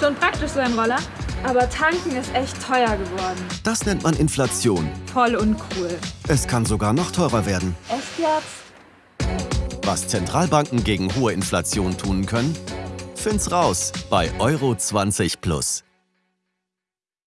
Schon praktisch so ein Roller. Aber tanken ist echt teuer geworden. Das nennt man Inflation. Voll uncool. Es kann sogar noch teurer werden. Echt jetzt? Was Zentralbanken gegen hohe Inflation tun können? Find's raus bei Euro 20 Plus.